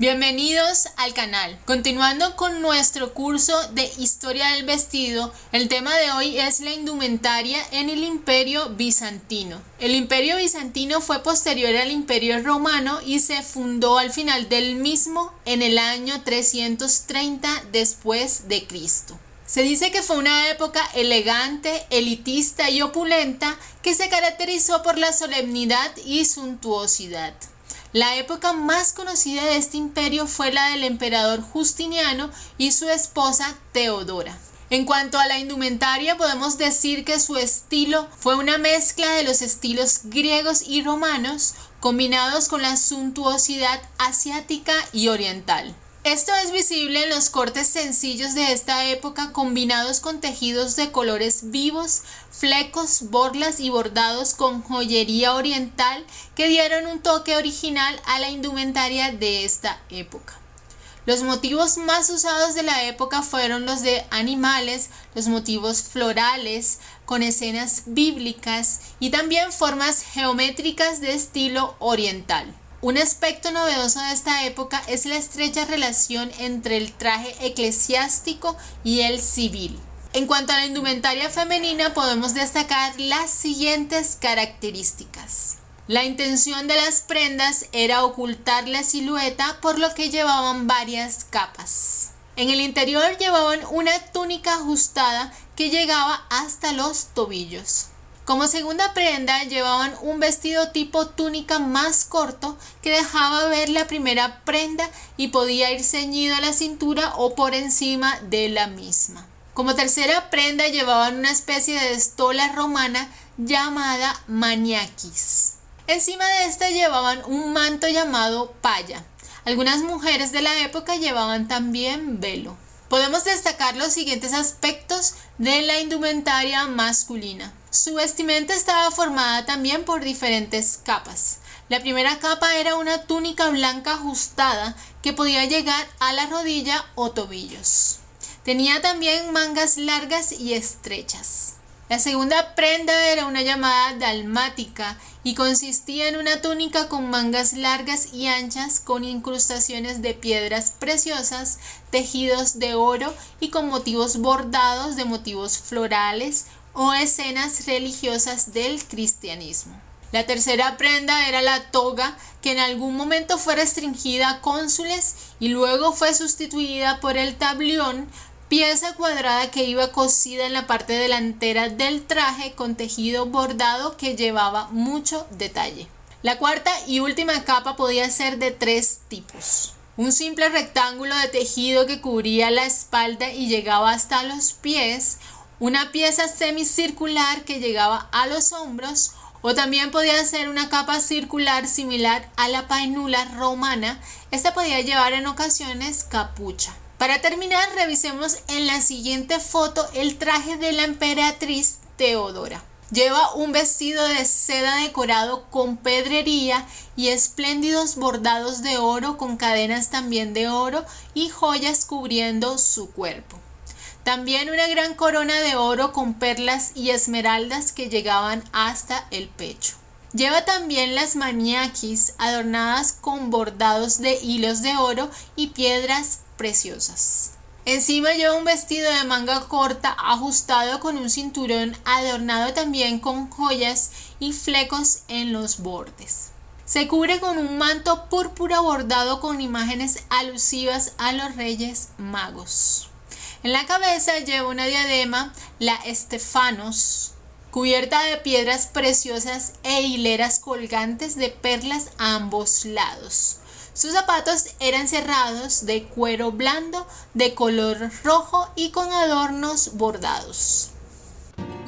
Bienvenidos al canal. Continuando con nuestro curso de historia del vestido, el tema de hoy es la indumentaria en el imperio bizantino. El imperio bizantino fue posterior al imperio romano y se fundó al final del mismo en el año 330 después de Cristo. Se dice que fue una época elegante, elitista y opulenta que se caracterizó por la solemnidad y suntuosidad. La época más conocida de este imperio fue la del emperador Justiniano y su esposa Teodora. En cuanto a la indumentaria, podemos decir que su estilo fue una mezcla de los estilos griegos y romanos combinados con la suntuosidad asiática y oriental. Esto es visible en los cortes sencillos de esta época combinados con tejidos de colores vivos, flecos, borlas y bordados con joyería oriental que dieron un toque original a la indumentaria de esta época. Los motivos más usados de la época fueron los de animales, los motivos florales, con escenas bíblicas y también formas geométricas de estilo oriental. Un aspecto novedoso de esta época es la estrecha relación entre el traje eclesiástico y el civil. En cuanto a la indumentaria femenina podemos destacar las siguientes características. La intención de las prendas era ocultar la silueta por lo que llevaban varias capas. En el interior llevaban una túnica ajustada que llegaba hasta los tobillos. Como segunda prenda llevaban un vestido tipo túnica más corto que dejaba ver la primera prenda y podía ir ceñido a la cintura o por encima de la misma. Como tercera prenda llevaban una especie de estola romana llamada maniaquis. Encima de esta llevaban un manto llamado paya. Algunas mujeres de la época llevaban también velo. Podemos destacar los siguientes aspectos de la indumentaria masculina. Su vestimenta estaba formada también por diferentes capas. La primera capa era una túnica blanca ajustada que podía llegar a la rodilla o tobillos. Tenía también mangas largas y estrechas. La segunda prenda era una llamada dalmática y consistía en una túnica con mangas largas y anchas con incrustaciones de piedras preciosas, tejidos de oro y con motivos bordados de motivos florales o escenas religiosas del cristianismo. La tercera prenda era la toga, que en algún momento fue restringida a cónsules y luego fue sustituida por el tablión, pieza cuadrada que iba cosida en la parte delantera del traje con tejido bordado que llevaba mucho detalle. La cuarta y última capa podía ser de tres tipos. Un simple rectángulo de tejido que cubría la espalda y llegaba hasta los pies, una pieza semicircular que llegaba a los hombros o también podía ser una capa circular similar a la painula romana. Esta podía llevar en ocasiones capucha. Para terminar, revisemos en la siguiente foto el traje de la emperatriz Teodora. Lleva un vestido de seda decorado con pedrería y espléndidos bordados de oro con cadenas también de oro y joyas cubriendo su cuerpo. También una gran corona de oro con perlas y esmeraldas que llegaban hasta el pecho. Lleva también las maniaquis adornadas con bordados de hilos de oro y piedras preciosas. Encima lleva un vestido de manga corta ajustado con un cinturón adornado también con joyas y flecos en los bordes. Se cubre con un manto púrpura bordado con imágenes alusivas a los reyes magos. En la cabeza lleva una diadema, la Estefanos, cubierta de piedras preciosas e hileras colgantes de perlas a ambos lados. Sus zapatos eran cerrados de cuero blando de color rojo y con adornos bordados.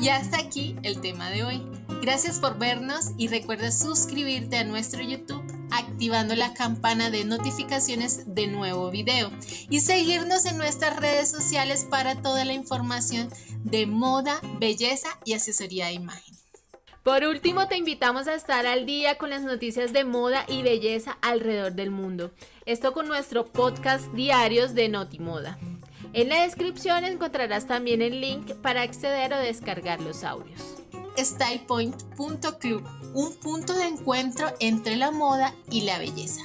Y hasta aquí el tema de hoy. Gracias por vernos y recuerda suscribirte a nuestro YouTube activando la campana de notificaciones de nuevo video y seguirnos en nuestras redes sociales para toda la información de moda, belleza y asesoría de imagen. Por último, te invitamos a estar al día con las noticias de moda y belleza alrededor del mundo. Esto con nuestro podcast diarios de Notimoda. En la descripción encontrarás también el link para acceder o descargar los audios. StylePoint.club, un punto de encuentro entre la moda y la belleza.